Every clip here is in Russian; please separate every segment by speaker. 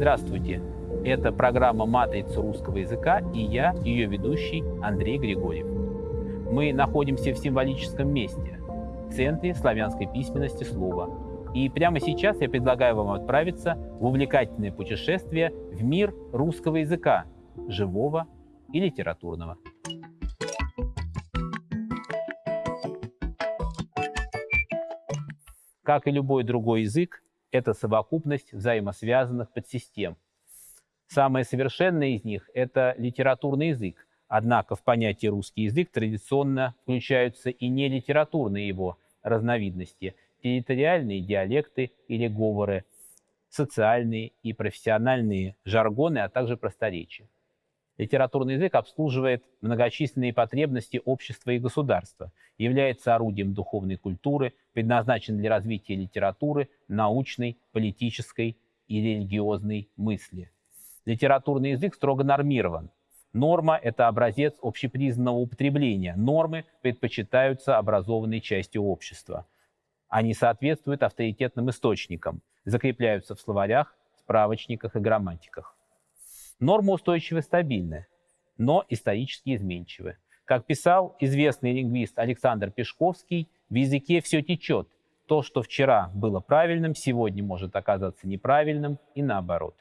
Speaker 1: Здравствуйте! Это программа «Матрица русского языка» и я, ее ведущий Андрей Григорьев. Мы находимся в символическом месте, в центре славянской письменности слова. И прямо сейчас я предлагаю вам отправиться в увлекательное путешествие в мир русского языка, живого и литературного. Как и любой другой язык, это совокупность взаимосвязанных подсистем. Самое совершенное из них – это литературный язык. Однако в понятие русский язык традиционно включаются и нелитературные его разновидности – территориальные диалекты или говоры, социальные и профессиональные жаргоны, а также просторечия. Литературный язык обслуживает многочисленные потребности общества и государства, является орудием духовной культуры, предназначен для развития литературы, научной, политической и религиозной мысли. Литературный язык строго нормирован. Норма – это образец общепризнанного употребления. Нормы предпочитаются образованной частью общества. Они соответствуют авторитетным источникам, закрепляются в словарях, справочниках и грамматиках. Нормы устойчивы стабильны, но исторически изменчивы. Как писал известный лингвист Александр Пешковский, в языке все течет. То, что вчера было правильным, сегодня может оказаться неправильным и наоборот.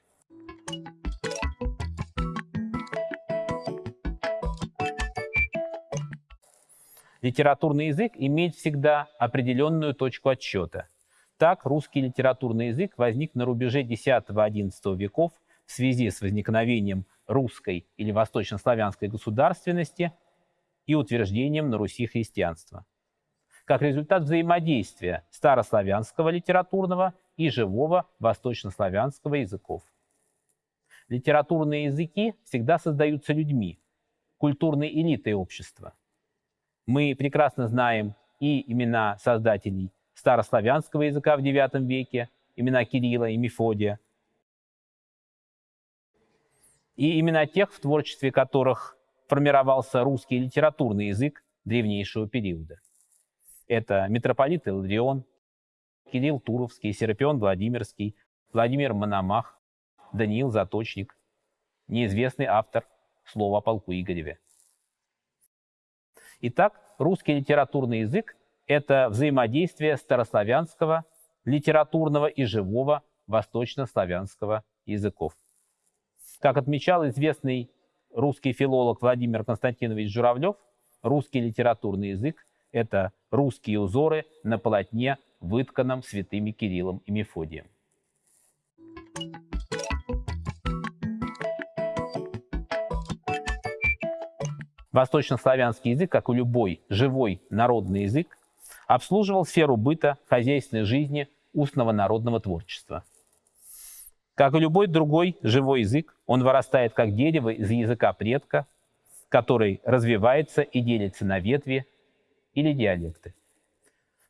Speaker 1: Литературный язык имеет всегда определенную точку отсчета. Так, русский литературный язык возник на рубеже X-XI веков в связи с возникновением русской или восточнославянской государственности и утверждением на Руси христианства. Как результат взаимодействия старославянского литературного и живого восточнославянского языков. Литературные языки всегда создаются людьми, культурной элитой общества. Мы прекрасно знаем и имена создателей старославянского языка в IX веке, имена Кирилла и Мефодия – и именно тех, в творчестве которых формировался русский литературный язык древнейшего периода. Это митрополит Иларион, Кирилл Туровский, Серапион Владимирский, Владимир Мономах, Даниил Заточник, неизвестный автор слова о полку Игореве. Итак, русский литературный язык – это взаимодействие старославянского, литературного и живого восточнославянского языков. Как отмечал известный русский филолог Владимир Константинович Журавлев, русский литературный язык – это русские узоры на полотне, вытканном святыми Кириллом и Мефодием. Восточнославянский язык, как и любой живой народный язык, обслуживал сферу быта, хозяйственной жизни, устного народного творчества – как и любой другой живой язык, он вырастает как дерево из языка предка, который развивается и делится на ветви или диалекты.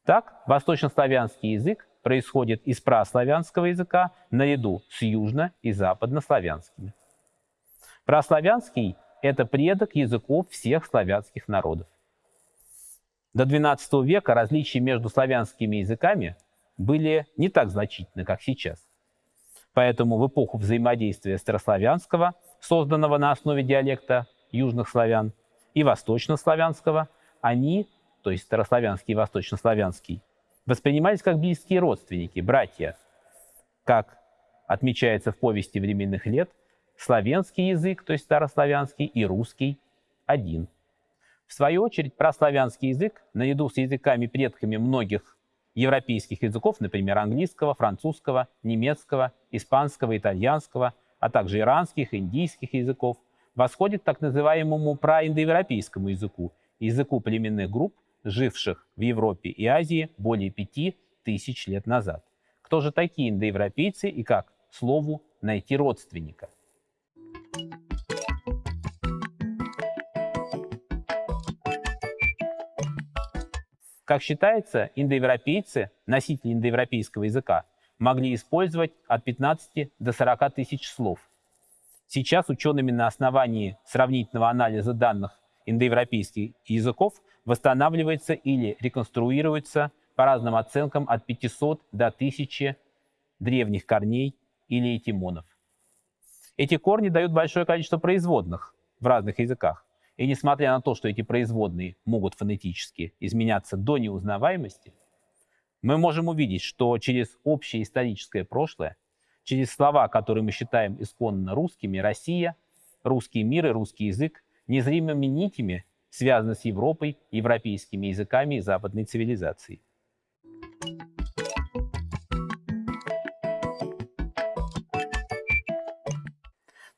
Speaker 1: Так, восточнославянский язык происходит из праславянского языка наряду с южно- и западнославянскими. Праславянский – это предок языков всех славянских народов. До XII века различия между славянскими языками были не так значительны, как сейчас. Поэтому в эпоху взаимодействия старославянского, созданного на основе диалекта южных славян, и восточнославянского, они, то есть старославянский и восточнославянский, воспринимались как близкие родственники, братья. Как отмечается в повести временных лет, славянский язык, то есть старославянский, и русский один. В свою очередь, прославянский язык, наряду с языками-предками многих европейских языков, например, английского, французского, немецкого, испанского, итальянского, а также иранских, индийских языков, восходит к так называемому праиндоевропейскому языку, языку племенных групп, живших в Европе и Азии более пяти тысяч лет назад. Кто же такие индоевропейцы и как, слову, найти родственника? Как считается, индоевропейцы, носители индоевропейского языка, могли использовать от 15 до 40 тысяч слов. Сейчас учеными на основании сравнительного анализа данных индоевропейских языков восстанавливается или реконструируется по разным оценкам от 500 до 1000 древних корней или этимонов. Эти корни дают большое количество производных в разных языках. И несмотря на то, что эти производные могут фонетически изменяться до неузнаваемости, мы можем увидеть, что через общее историческое прошлое, через слова, которые мы считаем исконно русскими, Россия, русский мир и русский язык незримыми нитями связаны с Европой, европейскими языками и западной цивилизацией.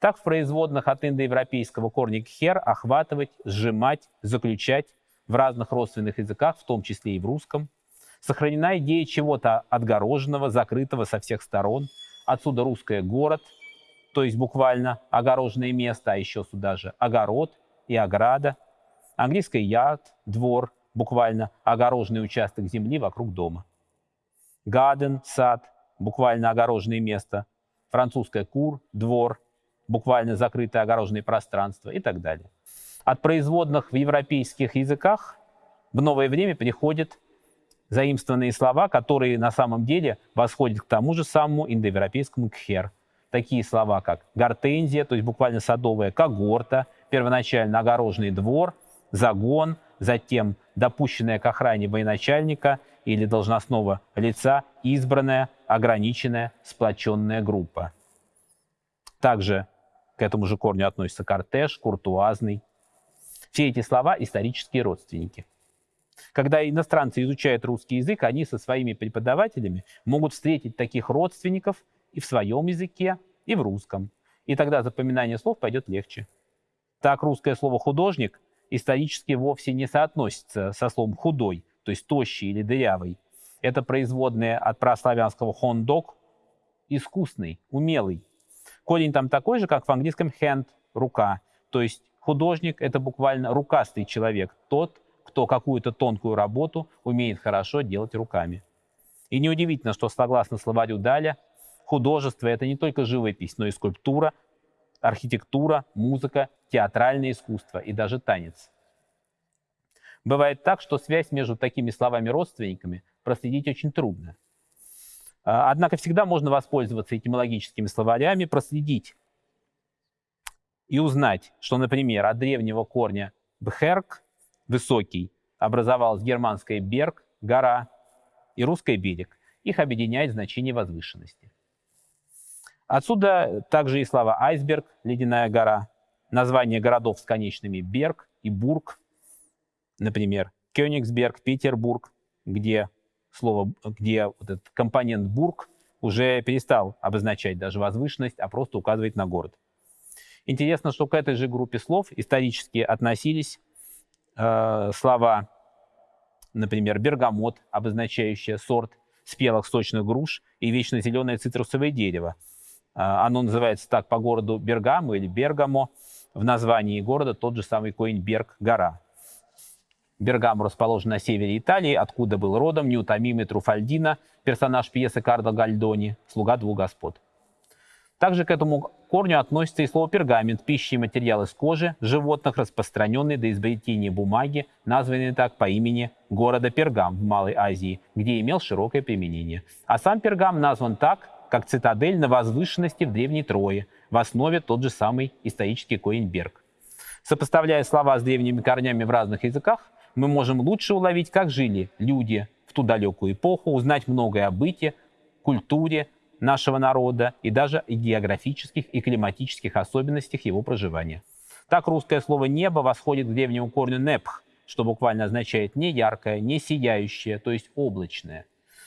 Speaker 1: Так в производных от индоевропейского корня «хер» охватывать, сжимать, заключать в разных родственных языках, в том числе и в русском. Сохранена идея чего-то отгороженного, закрытого со всех сторон. Отсюда русское «город», то есть буквально огороженное место, а еще сюда же огород и ограда. Английское «yard» – двор, буквально огороженный участок земли вокруг дома. Garden – сад, буквально огороженное место. Французское «кур» – двор, буквально закрытые огороженные пространства и так далее. От производных в европейских языках в новое время приходят заимствованные слова, которые на самом деле восходят к тому же самому индоевропейскому кхер. Такие слова, как гортензия, то есть буквально садовая когорта, первоначально огороженный двор, загон, затем допущенная к охране военачальника или должностного лица избранная, ограниченная, сплоченная группа. Также к этому же корню относятся кортеж, куртуазный. Все эти слова – исторические родственники. Когда иностранцы изучают русский язык, они со своими преподавателями могут встретить таких родственников и в своем языке, и в русском. И тогда запоминание слов пойдет легче. Так русское слово «художник» исторически вовсе не соотносится со словом «худой», то есть тощий или дырявый. Это производное от прославянского «хондок» – искусный, умелый. Корень там такой же, как в английском hand – рука. То есть художник – это буквально рукастый человек, тот, кто какую-то тонкую работу умеет хорошо делать руками. И неудивительно, что согласно словарю Даля, художество – это не только живопись, но и скульптура, архитектура, музыка, театральное искусство и даже танец. Бывает так, что связь между такими словами-родственниками проследить очень трудно. А, однако всегда можно воспользоваться этимологическими словарями, проследить и узнать, что, например, от древнего корня «бхерк» – «высокий» образовалась германская «берг» – «гора» и русская «берег». Их объединяет значение возвышенности. Отсюда также и слова «айсберг» – «ледяная гора», названия городов с конечными «берг» и «бург», например, Кёнигсберг, Петербург, где слово, где вот этот компонент «бург» уже перестал обозначать даже возвышенность, а просто указывает на город. Интересно, что к этой же группе слов исторически относились э, слова, например, бергамот, обозначающее сорт спелых сочных груш, и вечно зеленое цитрусовое дерево. Э, оно называется так по городу Бергамо или Бергамо. В названии города тот же самый Коинберг, гора. Бергамо расположен на севере Италии, откуда был родом неутомимый Труфальдино, персонаж пьесы Карло Гальдони, слуга двух господ. Также к этому корню относится и слово пергамент, пища и материал из кожи животных, распространенный до изобретения бумаги, названный так по имени города Пергам в Малой Азии, где имел широкое применение. А сам Пергам назван так, как цитадель на возвышенности в Древней Трое, в основе тот же самый исторический Коинберг. Сопоставляя слова с древними корнями в разных языках, мы можем лучше уловить, как жили люди в ту далекую эпоху, узнать многое о быте, культуре нашего народа и даже о географических и климатических особенностях его проживания. Так русское слово «небо» восходит к древнему корню «непх», что буквально означает не яркое, не сияющее, то есть облачное.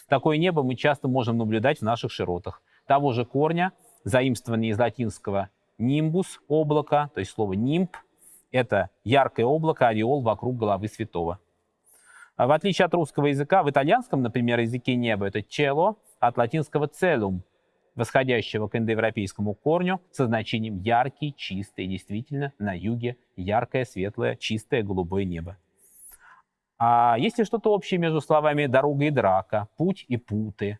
Speaker 1: Такое небо мы часто можем наблюдать в наших широтах. Того же корня, заимствованный из латинского «нимбус» – облако, то есть слово «нимб», это яркое облако, ореол вокруг головы святого. А в отличие от русского языка, в итальянском, например, языке неба это «чело» от латинского «целум», восходящего к индоевропейскому корню со значением яркий, чистый, действительно, на юге яркое, светлое, чистое голубое небо. А есть ли что-то общее между словами «дорога» и «драка», «путь» и «путы»,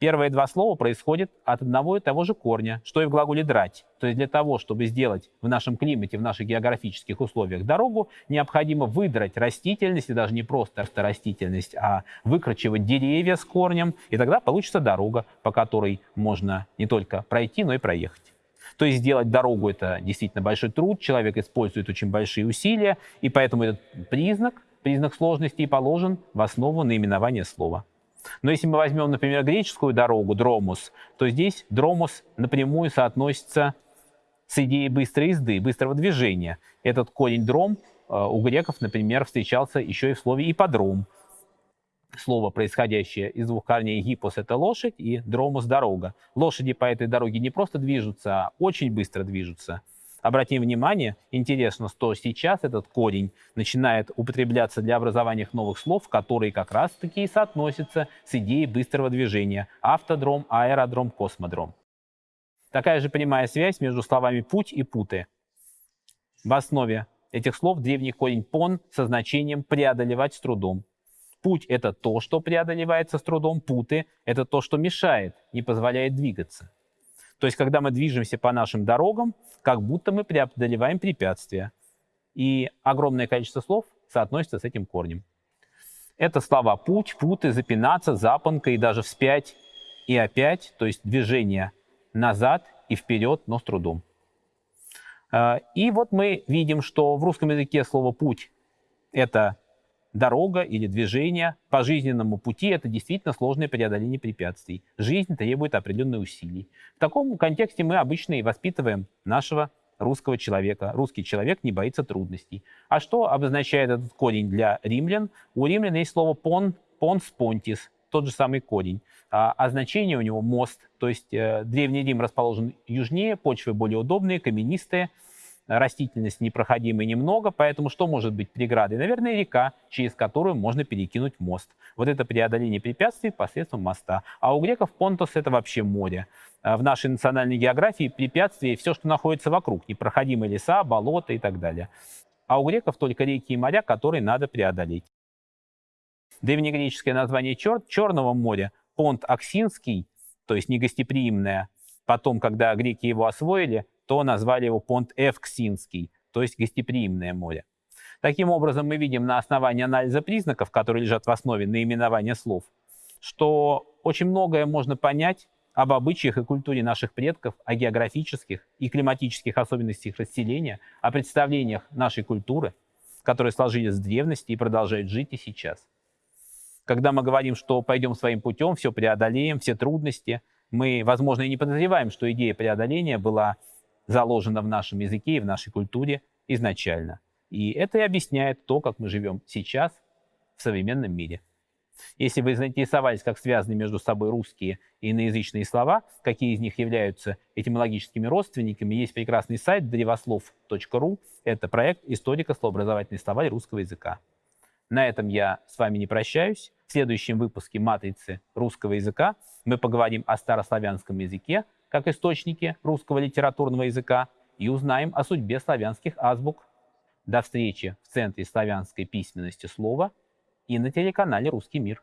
Speaker 1: Первые два слова происходят от одного и того же корня, что и в глаголе «драть». То есть для того, чтобы сделать в нашем климате, в наших географических условиях дорогу, необходимо выдрать растительность, и даже не просто растительность, а выкручивать деревья с корнем, и тогда получится дорога, по которой можно не только пройти, но и проехать. То есть сделать дорогу – это действительно большой труд, человек использует очень большие усилия, и поэтому этот признак, признак сложности положен в основу наименования слова. Но если мы возьмем, например, греческую дорогу, дромус, то здесь дромус напрямую соотносится с идеей быстрой езды, быстрого движения. Этот корень дром э, у греков, например, встречался еще и в слове ипподром. Слово, происходящее из двух корней гипос – это лошадь, и дромус – дорога. Лошади по этой дороге не просто движутся, а очень быстро движутся. Обратим внимание, интересно, что сейчас этот корень начинает употребляться для образования новых слов, которые как раз-таки и соотносятся с идеей быстрого движения. Автодром, аэродром, космодром. Такая же прямая связь между словами «путь» и «путы». В основе этих слов древний корень «пон» со значением «преодолевать с трудом». Путь – это то, что преодолевается с трудом, путы – это то, что мешает, не позволяет двигаться. То есть, когда мы движемся по нашим дорогам, как будто мы преодолеваем препятствия. И огромное количество слов соотносится с этим корнем. Это слова «путь», «путы», «запинаться», «запонка» и даже «вспять» и «опять», то есть движение назад и вперед, но с трудом. А, и вот мы видим, что в русском языке слово «путь» — это дорога или движение по жизненному пути – это действительно сложное преодоление препятствий. Жизнь требует определенных усилий. В таком контексте мы обычно и воспитываем нашего русского человека. Русский человек не боится трудностей. А что обозначает этот корень для римлян? У римлян есть слово «пон», «понс понтис», тот же самый корень. А, а значение у него «мост». То есть э, Древний Рим расположен южнее, почвы более удобные, каменистые – растительность непроходимой немного, поэтому что может быть преградой? Наверное, река, через которую можно перекинуть мост. Вот это преодоление препятствий посредством моста. А у греков Понтос это вообще море. А в нашей национальной географии препятствия все, что находится вокруг, непроходимые леса, болота и так далее. А у греков только реки и моря, которые надо преодолеть. Древнегреческое название чер Черного моря, Понт Аксинский, то есть негостеприимное, потом, когда греки его освоили, то назвали его понт Эвксинский, то есть гостеприимное море. Таким образом, мы видим на основании анализа признаков, которые лежат в основе наименования слов, что очень многое можно понять об обычаях и культуре наших предков, о географических и климатических особенностях расселения, о представлениях нашей культуры, которые сложились в древности и продолжают жить и сейчас. Когда мы говорим, что пойдем своим путем, все преодолеем, все трудности, мы, возможно, и не подозреваем, что идея преодоления была заложено в нашем языке и в нашей культуре изначально. И это и объясняет то, как мы живем сейчас в современном мире. Если вы заинтересовались, как связаны между собой русские и иноязычные слова, какие из них являются этимологическими родственниками, есть прекрасный сайт древослов.ру. Это проект историко-словообразовательный словарь русского языка. На этом я с вами не прощаюсь. В следующем выпуске «Матрицы русского языка» мы поговорим о старославянском языке, как источники русского литературного языка и узнаем о судьбе славянских азбук. До встречи в Центре славянской письменности слова и на телеканале «Русский мир».